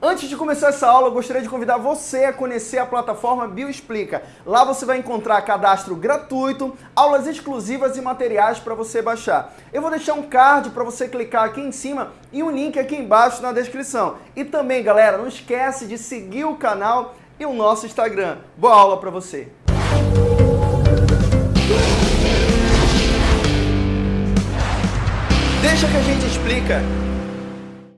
Antes de começar essa aula, eu gostaria de convidar você a conhecer a plataforma Bioexplica. Lá você vai encontrar cadastro gratuito, aulas exclusivas e materiais para você baixar. Eu vou deixar um card para você clicar aqui em cima e um link aqui embaixo na descrição. E também, galera, não esquece de seguir o canal e o nosso Instagram. Boa aula para você! Deixa que a gente explica.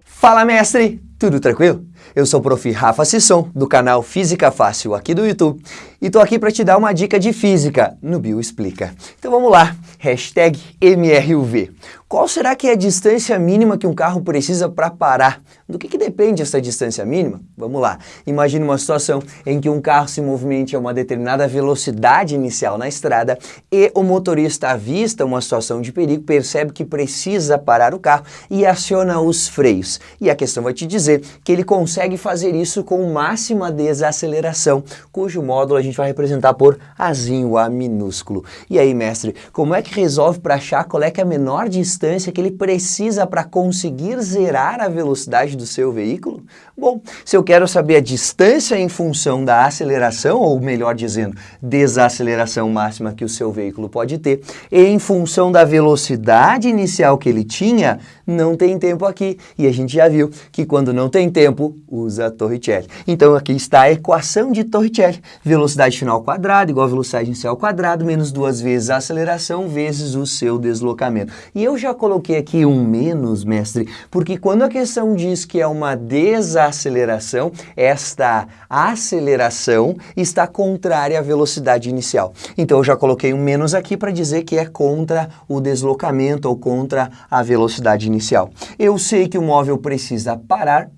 Fala, mestre! Tudo tranquilo? Eu sou o Prof. Rafa Sisson, do canal Física Fácil aqui do YouTube, e tô aqui para te dar uma dica de física no Bio Explica. Então vamos lá, hashtag MRUV. Qual será que é a distância mínima que um carro precisa para parar? Do que, que depende essa distância mínima? Vamos lá, imagine uma situação em que um carro se movimente a uma determinada velocidade inicial na estrada e o motorista avista uma situação de perigo, percebe que precisa parar o carro e aciona os freios. E a questão vai te dizer que ele consegue fazer isso com máxima desaceleração, cujo módulo a gente vai representar por Azinho A minúsculo. E aí, mestre, como é que resolve para achar qual é é a menor distância que ele precisa para conseguir zerar a velocidade do seu veículo? Bom, se eu quero saber a distância em função da aceleração, ou melhor dizendo, desaceleração máxima que o seu veículo pode ter, em função da velocidade inicial que ele tinha, não tem tempo aqui. E a gente já viu que quando não tem tempo, usa Torricelli. Então aqui está a equação de Torricelli. Velocidade final ao quadrado igual a velocidade inicial quadrado, menos duas vezes a aceleração vezes o seu deslocamento. E eu já coloquei aqui um menos, mestre, porque quando a questão diz que é uma desaceleração, esta aceleração está contrária à velocidade inicial. Então eu já coloquei um menos aqui para dizer que é contra o deslocamento ou contra a velocidade inicial inicial. Eu sei que o móvel precisa parar,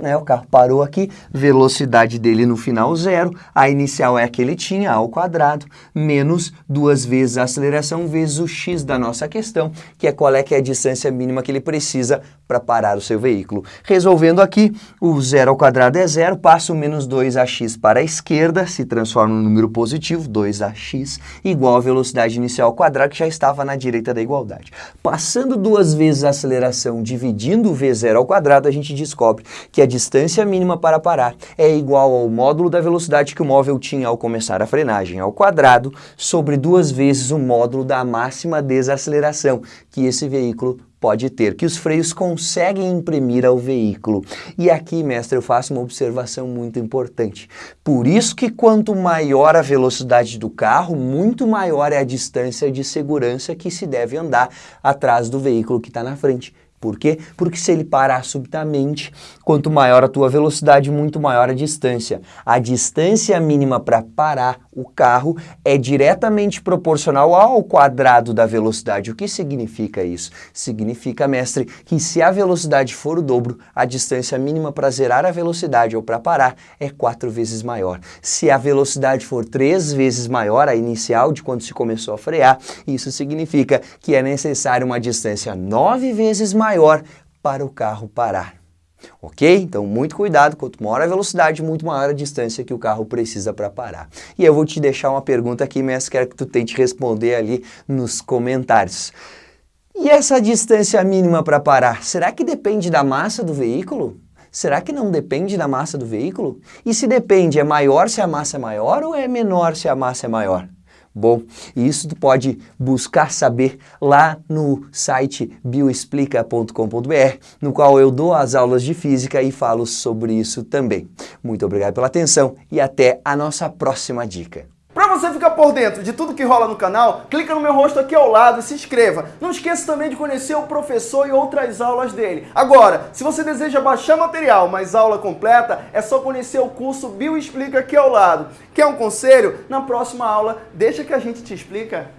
né, o carro parou aqui, velocidade dele no final zero, a inicial é a que ele tinha, ao quadrado, menos duas vezes a aceleração vezes o x da nossa questão, que é qual é que é a distância mínima que ele precisa para parar o seu veículo. Resolvendo aqui, o zero ao quadrado é zero, passo menos 2ax para a esquerda, se transforma no número positivo, 2ax, igual a velocidade inicial ao quadrado, que já estava na direita da igualdade. Passando duas vezes a aceleração dividindo o v0 ao quadrado, a gente descobre que a distância mínima para parar é igual ao módulo da velocidade que o móvel tinha ao começar a frenagem ao quadrado sobre duas vezes o módulo da máxima desaceleração que esse veículo pode ter, que os freios conseguem imprimir ao veículo. E aqui, mestre, eu faço uma observação muito importante. Por isso que quanto maior a velocidade do carro, muito maior é a distância de segurança que se deve andar atrás do veículo que está na frente. Por quê? Porque se ele parar subitamente, quanto maior a tua velocidade, muito maior a distância. A distância mínima para parar o carro é diretamente proporcional ao quadrado da velocidade. O que significa isso? Significa, mestre, que se a velocidade for o dobro, a distância mínima para zerar a velocidade ou para parar é quatro vezes maior. Se a velocidade for três vezes maior, a inicial de quando se começou a frear, isso significa que é necessário uma distância nove vezes maior maior para o carro parar. Ok? Então, muito cuidado, quanto maior a velocidade, muito maior a distância que o carro precisa para parar. E eu vou te deixar uma pergunta aqui, mas quero que tu tente responder ali nos comentários. E essa distância mínima para parar, será que depende da massa do veículo? Será que não depende da massa do veículo? E se depende, é maior se a massa é maior ou é menor se a massa é maior? Bom, isso tu pode buscar saber lá no site bioexplica.com.br, no qual eu dou as aulas de física e falo sobre isso também. Muito obrigado pela atenção e até a nossa próxima dica. Para você ficar por dentro de tudo que rola no canal, clica no meu rosto aqui ao lado e se inscreva. Não esqueça também de conhecer o professor e outras aulas dele. Agora, se você deseja baixar material, mas aula completa, é só conhecer o curso Bio Explica aqui ao lado. Quer um conselho? Na próxima aula, deixa que a gente te explica.